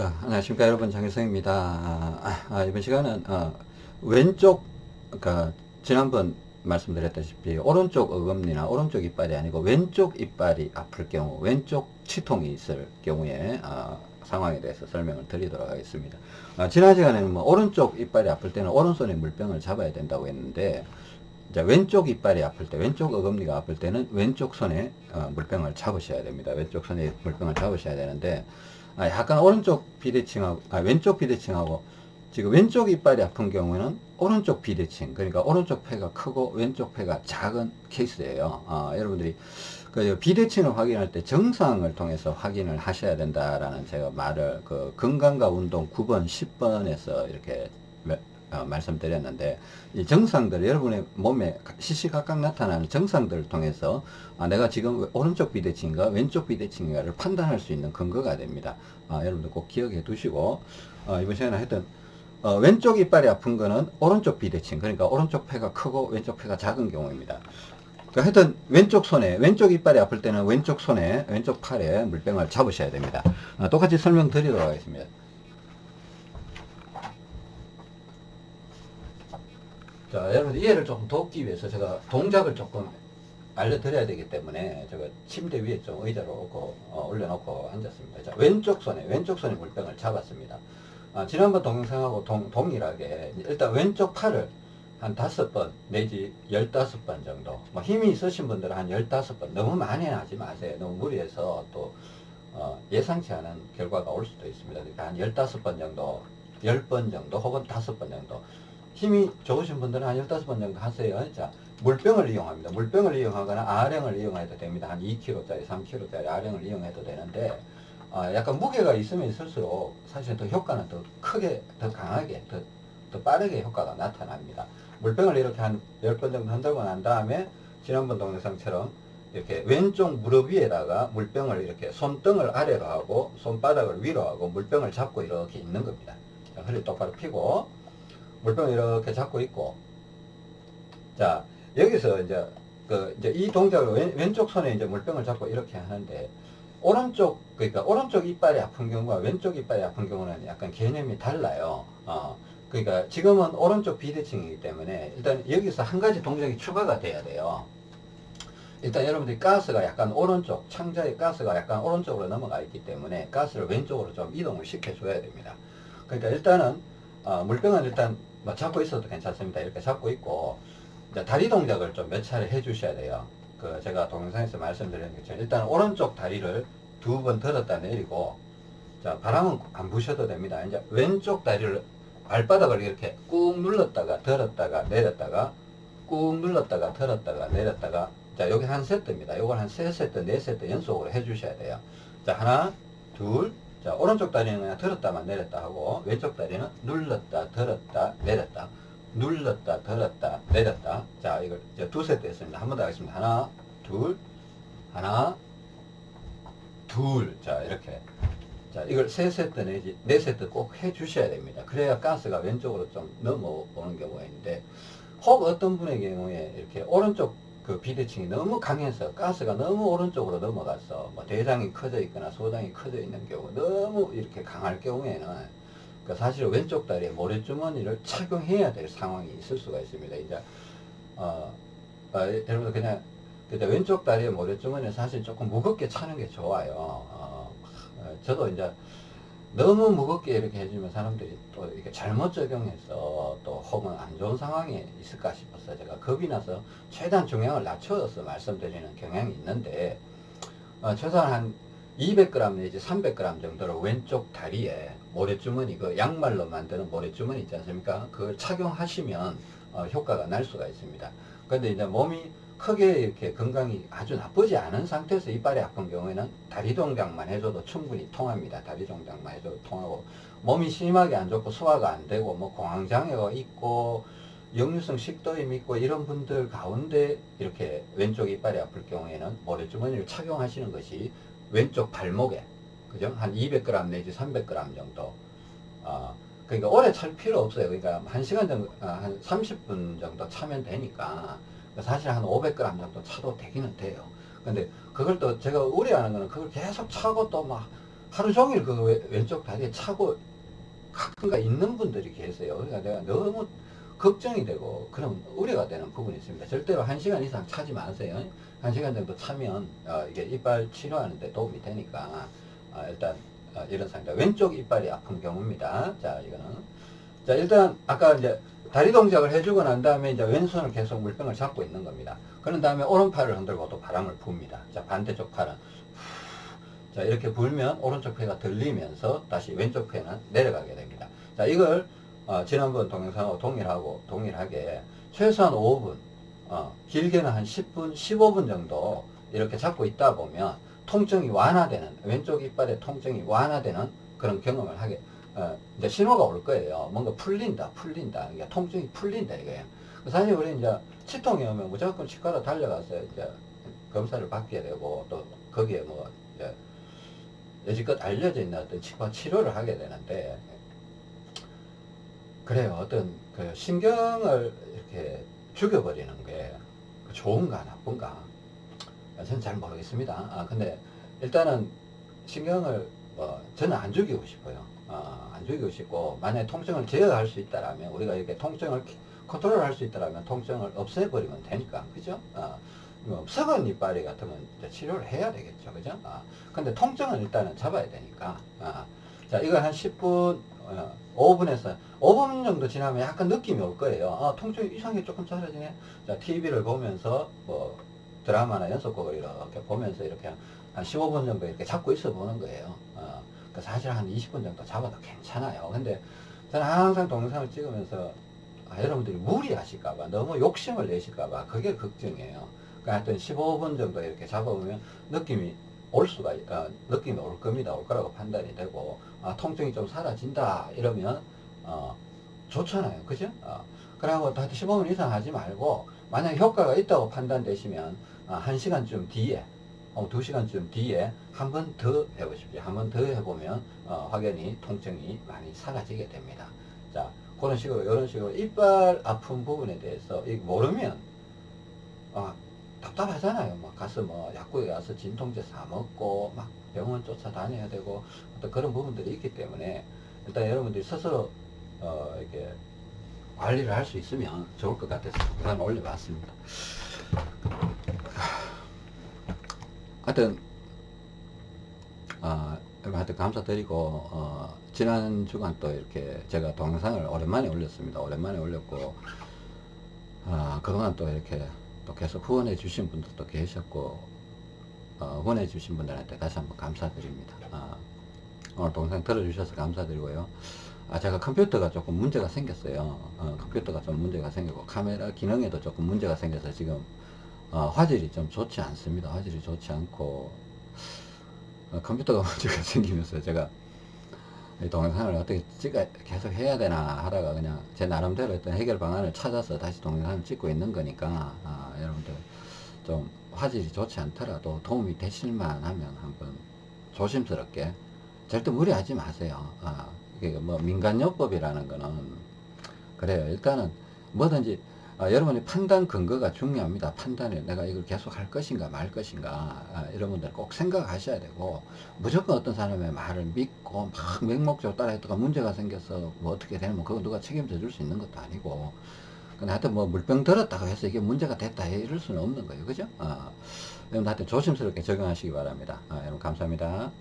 자, 안녕하십니까 여러분 장일성입니다. 아, 아, 이번 시간은 어, 왼쪽 그러니까 지난번 말씀드렸다시피 오른쪽 어금니나 오른쪽 이빨이 아니고 왼쪽 이빨이 아플 경우 왼쪽 치통이 있을 경우에 어, 상황에 대해서 설명을 드리도록 하겠습니다. 어, 지난 시간에는 뭐 오른쪽 이빨이 아플 때는 오른손에 물병을 잡아야 된다고 했는데 자, 왼쪽 이빨이 아플 때, 왼쪽 어금니가 아플 때는 왼쪽 손에 어, 물병을 잡으셔야 됩니다. 왼쪽 손에 물병을 잡으셔야 되는데 아, 약간 오른쪽 비대칭하고 아, 왼쪽 비대칭하고 지금 왼쪽 이빨이 아픈 경우에는 오른쪽 비대칭 그러니까 오른쪽 폐가 크고 왼쪽 폐가 작은 케이스예요. 아, 여러분들이 그 비대칭을 확인할 때 정상을 통해서 확인을 하셔야 된다라는 제가 말을 그 건강과 운동 9번 10번에서 이렇게 어, 말씀드렸는데 이 정상들 여러분의 몸에 시시각각 나타나는 정상들을 통해서 아, 내가 지금 오른쪽 비대칭인가 왼쪽 비대칭인가를 판단할 수 있는 근거가 됩니다. 아, 여러분들 꼭 기억해 두시고 어, 이번 시간에 하여튼 어, 왼쪽 이빨이 아픈 거는 오른쪽 비대칭 그러니까 오른쪽 폐가 크고 왼쪽 폐가 작은 경우입니다. 그러니까 하여튼 왼쪽 손에 왼쪽 이빨이 아플 때는 왼쪽 손에 왼쪽 팔에 물병을 잡으셔야 됩니다. 어, 똑같이 설명드리도록 하겠습니다. 자, 여러분 이해를 조금 돕기 위해서 제가 동작을 조금 알려드려야 되기 때문에 제가 침대 위에 좀 의자를 놓고 어, 올려놓고 앉았습니다. 자, 왼쪽 손에 왼쪽 손에 물병을 잡았습니다. 아, 지난번 동영상하고 동, 동일하게 일단 왼쪽 팔을 한 다섯 번 내지 열다섯 번 정도 뭐 힘이 있으신 분들은 한 열다섯 번 너무 많이 하지 마세요. 너무 무리해서 또 어, 예상치 않은 결과가 올 수도 있습니다. 그러니까 한 열다섯 번 정도 열 번 정도 혹은 다섯 번 정도 힘이 좋으신 분들은 한 15번 정도 하세요. 자, 물병을 이용합니다. 물병을 이용하거나 아령을 이용해도 됩니다. 한 2kg짜리, 3kg짜리 아령을 이용해도 되는데, 어, 약간 무게가 있으면 있을수록 사실 더 효과는 더 크게, 더 강하게, 더, 더 빠르게 효과가 나타납니다. 물병을 이렇게 한 10번 정도 흔들고 난 다음에 지난번 동영상처럼 이렇게 왼쪽 무릎 위에다가 물병을 이렇게 손등을 아래로 하고 손바닥을 위로 하고 물병을 잡고 이렇게 있는 겁니다. 자, 허리 똑바로 펴고 물병을 이렇게 잡고 있고 자 여기서 이제 그 이제 이 동작을 왼, 왼쪽 손에 이제 물병을 잡고 이렇게 하는데 오른쪽 그러니까 오른쪽 이빨이 아픈 경우와 왼쪽 이빨이 아픈 경우는 약간 개념이 달라요. 어, 그러니까 지금은 오른쪽 비대칭이기 때문에 일단 여기서 한 가지 동작이 추가가 돼야 돼요. 일단 여러분들이 가스가 약간 오른쪽 창자의 가스가 약간 오른쪽으로 넘어가 있기 때문에 가스를 왼쪽으로 좀 이동을 시켜 줘야 됩니다. 그러니까 일단은 어, 물병은 일단 뭐 잡고 있어도 괜찮습니다. 이렇게 잡고 있고 다리 동작을 좀 몇 차례 해 주셔야 돼요. 그 제가 동영상에서 말씀드린 것처럼 일단 오른쪽 다리를 두 번 들었다 내리고 자 바람은 안 부셔도 됩니다. 이제 왼쪽 다리를 발바닥을 이렇게 꾹 눌렀다가 들었다가 내렸다가 꾹 눌렀다가 들었다가 내렸다가 자 여기 한 세트입니다. 이걸 한 세 세트 네 세트 연속으로 해 주셔야 돼요. 자 하나 둘 자, 오른쪽 다리는 그냥 들었다만 내렸다 하고, 왼쪽 다리는 눌렀다, 들었다, 내렸다. 눌렀다, 들었다, 내렸다. 자, 이걸 두 세트 했습니다. 한 번 더 하겠습니다. 하나, 둘, 하나, 둘. 자, 이렇게. 자, 이걸 세 세트 내지 네 세트 꼭 해 주셔야 됩니다. 그래야 가스가 왼쪽으로 좀 넘어오는 경우가 있는데, 혹 어떤 분의 경우에 이렇게 오른쪽 그 비대칭이 너무 강해서 가스가 너무 오른쪽으로 넘어가서 뭐 대장이 커져 있거나 소장이 커져 있는 경우 너무 이렇게 강할 경우에는 그 사실 왼쪽 다리에 모래주머니를 착용해야 될 상황이 있을 수가 있습니다. 이제 어, 어 여러분들 그냥 그때 왼쪽 다리에 모래주머니는 사실 조금 무겁게 차는 게 좋아요. 어, 어 저도 이제 너무 무겁게 이렇게 해주면 사람들이 또 이렇게 잘못 적용해서 또 혹은 안 좋은 상황에 있을까 싶어서 제가 겁이 나서 최대한 중량을 낮춰서 말씀드리는 경향이 있는데 어, 최소한 한 200g 내지 300g 정도로 왼쪽 다리에 모래주머니 그 양말로 만드는 모래주머니 있지 않습니까? 그걸 착용하시면 어, 효과가 날 수가 있습니다. 근데 이제 몸이 크게 이렇게 건강이 아주 나쁘지 않은 상태에서 이빨이 아픈 경우에는 다리 동작만 해줘도 충분히 통합니다. 다리 동작만 해줘도 통하고 몸이 심하게 안 좋고 소화가 안 되고 뭐 공황장애가 있고 역류성 식도염이 있고 이런 분들 가운데 이렇게 왼쪽 이빨이 아플 경우에는 모래주머니를 착용하시는 것이 왼쪽 발목에 그죠? 한 200g 내지 300g 정도 어, 그러니까 오래 찰 필요 없어요. 그러니까 1시간 정도, 아, 한 30분 정도 차면 되니까 사실 한 500g 정도 차도 되기는 돼요. 근데 그걸 또 제가 우려하는 거는 그걸 계속 차고 또 막 하루 종일 그 왼- 왼쪽 다리에 차고 가끔가 있는 분들이 계세요. 그러니까 내가 너무 걱정이 되고 그런 우려가 되는 부분이 있습니다. 절대로 한 시간 이상 차지 마세요. 한 시간 정도 차면 어, 이게 이빨 치료하는데 도움이 되니까 어, 일단 어, 이런 상태. 왼쪽 이빨이 아픈 경우입니다. 자 이거는 자 일단 아까 이제 다리 동작을 해주고 난 다음에 이제 왼손을 계속 물병을 잡고 있는 겁니다. 그런 다음에 오른팔을 흔들고 또 바람을 붑니다. 자 반대쪽 팔은 자 이렇게 불면 오른쪽 폐가 들리면서 다시 왼쪽 폐는 내려가게 됩니다. 자 이걸 어, 지난번 동영상하고 동일하고 동일하게 최소한 5분 어, 길게는 한 10분 15분 정도 이렇게 잡고 있다 보면 통증이 완화되는 왼쪽 이빨의 통증이 완화되는 그런 경험을 하게 어, 이제 신호가 올 거예요. 뭔가 풀린다, 풀린다. 이게 통증이 풀린다 이거예요. 사실 우리 이제 치통이 오면 무조건 치과로 달려가서 이제 검사를 받게 되고 또 거기에 뭐 이제 여지껏 알려져 있는 어떤 치과 치료를 하게 되는데 그래요. 어떤 그 신경을 이렇게 죽여버리는 게 좋은가 나쁜가 저는 잘 모르겠습니다. 아 근데 일단은 신경을 뭐 저는 안 죽이고 싶어요. 어, 안 죽이고 싶고 만약에 통증을 제어할 수 있다라면 우리가 이렇게 통증을 컨트롤 할 수 있다라면 통증을 없애버리면 되니까 그죠? 어, 뭐 썩은 이빨이 같으면 치료를 해야 되겠죠, 그죠? 아, 근데 통증은 일단은 잡아야 되니까. 아, 자, 이거 한 10분, 어, 5분에서 5분 정도 지나면 약간 느낌이 올 거예요. 아, 통증이 이상하게 조금 사라지네. 자, TV를 보면서 뭐 드라마나 연속곡을 이렇게 보면서 이렇게 한 15분 정도 이렇게 잡고 있어 보는 거예요. 어, 그 사실 한 20분 정도 잡아도 괜찮아요. 근데 저는 항상 동영상을 찍으면서 아, 여러분들이 무리하실까봐 너무 욕심을 내실까봐 그게 걱정이에요. 그러니까 하여튼 15분 정도 이렇게 잡아보면 느낌이 올 수가 있- 어, 느낌이 올 겁니다. 올 거라고 판단이 되고 아, 통증이 좀 사라진다 이러면 어, 좋잖아요. 그죠? 어, 그러고 하여튼 15분 이상 하지 말고 만약 효과가 있다고 판단되시면 아, 1시간쯤 뒤에 어, 2시간쯤 뒤에 한 번 더 해보십시오. 한 번 더 해보면 어, 확연히 통증이 많이 사라지게 됩니다. 자, 그런 식으로 이런 식으로 이빨 아픈 부분에 대해서 이 모르면 아, 답답하잖아요. 막 가서 뭐 약국에 가서 진통제 사 먹고 막 병원 쫓아다녀야 되고 어떤 그런 부분들이 있기 때문에 일단 여러분들이 스스로 어, 이렇게 관리를 할 수 있으면 좋을 것 같아서 우선 올려봤습니다. 하여튼 아, 하여튼 감사드리고 어, 지난 주간 또 이렇게 제가 동영상을 오랜만에 올렸습니다. 오랜만에 올렸고 아, 그동안 또 이렇게 또 계속 후원해 주신 분들도 계셨고 어, 후원해 주신 분들한테 다시 한번 감사드립니다. 아, 오늘 동영상 들어주셔서 감사드리고요. 아, 제가 컴퓨터가 조금 문제가 생겼어요. 어, 컴퓨터가 좀 문제가 생기고 카메라 기능에도 조금 문제가 생겨서 지금 어, 화질이 좀 좋지 않습니다. 화질이 좋지 않고 어, 컴퓨터가 문제가 생기면서 제가 이 동영상을 어떻게 찍어 계속 해야 되나 하다가 그냥 제 나름대로 어떤 해결 방안을 찾아서 다시 동영상을 찍고 있는 거니까 아, 여러분들 좀 화질이 좋지 않더라도 도움이 되실만 하면 한번 조심스럽게 절대 무리하지 마세요. 아, 이게 뭐 민간요법이라는 거는 그래요. 일단은 뭐든지 아, 여러분의 판단 근거가 중요합니다. 판단을 내가 이걸 계속 할 것인가 말 것인가 아, 이런 분들 꼭 생각하셔야 되고 무조건 어떤 사람의 말을 믿고 막 맹목적으로 따라했다가 문제가 생겨서 뭐 어떻게 되면 그거 누가 책임져 줄 수 있는 것도 아니고 근데 하여튼 뭐 물병 들었다고 해서 이게 문제가 됐다 이럴 수는 없는 거예요. 그죠? 아, 여러분 하여튼 조심스럽게 적용하시기 바랍니다. 아, 여러분 감사합니다.